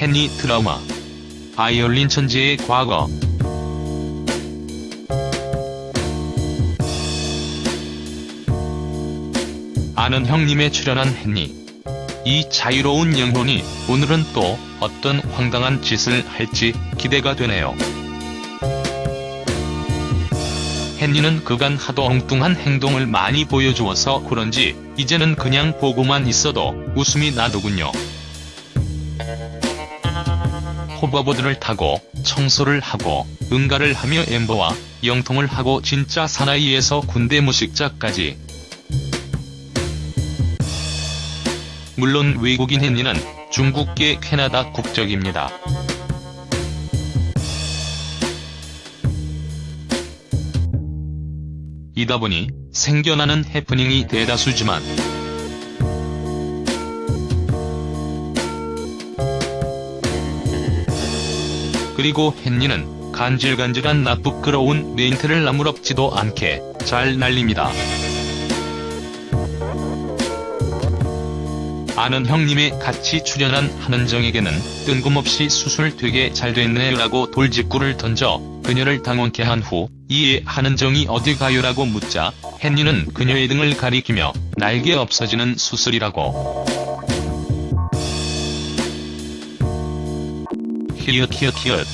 헨리 트라우마. 바이올린 천재의 과거. 아는 형님에 출연한 헨리. 이 자유로운 영혼이 오늘은 또 어떤 황당한 짓을 할지 기대가 되네요. 헨리는 그간 하도 엉뚱한 행동을 많이 보여주어서 그런지 이제는 그냥 보고만 있어도 웃음이 나더군요. 호버보드를 타고 청소를 하고 응가를 하며 엠버와 영통을 하고 진짜 사나이에서 군대 무식자까지. 물론 외국인 헨리는 중국계 캐나다 국적입니다. 이다 보니 생겨나는 해프닝이 대다수지만 그리고 헨리는 간질간질한 나쁘끄러운 멘트를 아무렇지도 않게 잘 날립니다. 아는 형님에 같이 출연한 한은정에게는 뜬금없이 수술 되게 잘 됐네라고 돌직구를 던져 그녀를 당황케 한 후 이에 한은정이 어디 가요라고 묻자 헨리는 그녀의 등을 가리키며 날개 없어지는 수술이라고 히읗 히읗 히읗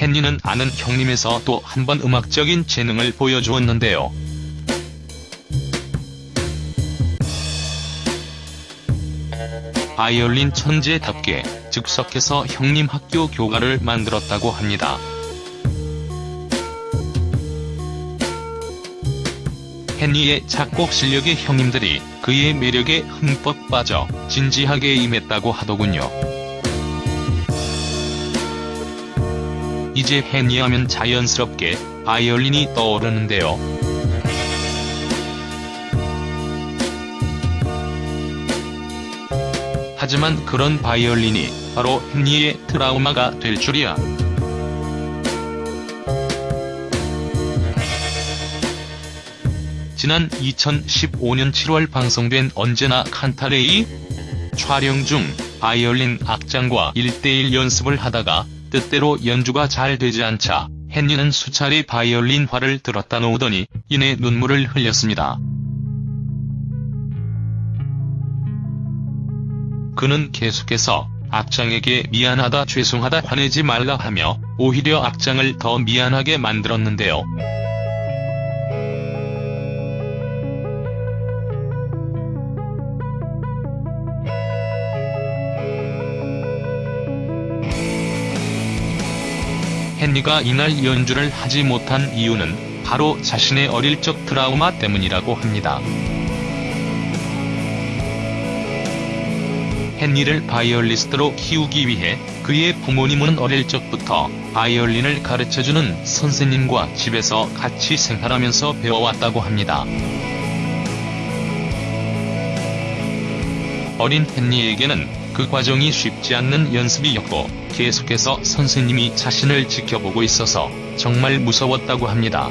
헨리는 아는 형님에서 또 한 번 음악적인 재능을 보여주었는데요. 바이올린 천재답게 즉석해서 형님 학교 교가를 만들었다고 합니다. 헨리의 작곡 실력에 형님들이 그의 매력에 흠뻑 빠져 진지하게 임했다고 하더군요. 이제 헨리 하면 자연스럽게 바이올린이 떠오르는데요. 하지만 그런 바이올린이 바로 헨리의 트라우마가 될 줄이야. 지난 2015년 7월 방송된 언제나 칸타레이 촬영 중 바이올린 악장과 1대1 연습을 하다가 뜻대로 연주가 잘 되지 않자 헨리는 수차례 바이올린 화를 들었다 놓으더니 이내 눈물을 흘렸습니다. 그는 계속해서 악장에게 미안하다 죄송하다 화내지 말라 하며 오히려 악장을 더 미안하게 만들었는데요. 헨리가 이날 연주를 하지 못한 이유는 바로 자신의 어릴 적 트라우마 때문이라고 합니다. 헨리를 바이올리스트로 키우기 위해 그의 부모님은 어릴 적부터 바이올린을 가르쳐주는 선생님과 집에서 같이 생활하면서 배워왔다고 합니다. 어린 헨리에게는 그 과정이 쉽지 않는 연습이었고 계속해서 선생님이 자신을 지켜보고 있어서 정말 무서웠다고 합니다.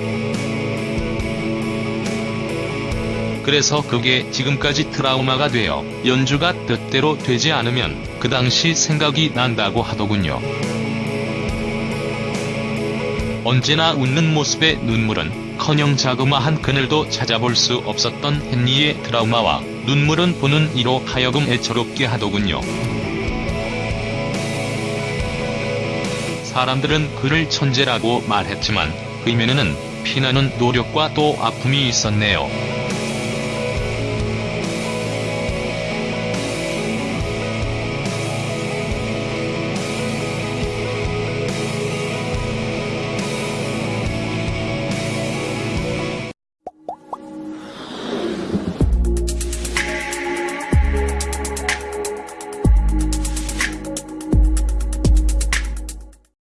그래서 그게 지금까지 트라우마가 되어 연주가 뜻대로 되지 않으면 그 당시 생각이 난다고 하더군요. 언제나 웃는 모습의 눈물은 커녕 자그마한 그늘도 찾아볼 수 없었던 헨리의 트라우마와 눈물은 보는 이로 하여금 애처롭게 하더군요. 사람들은 그를 천재라고 말했지만 그 이면에는 피나는 노력과 또 아픔이 있었네요.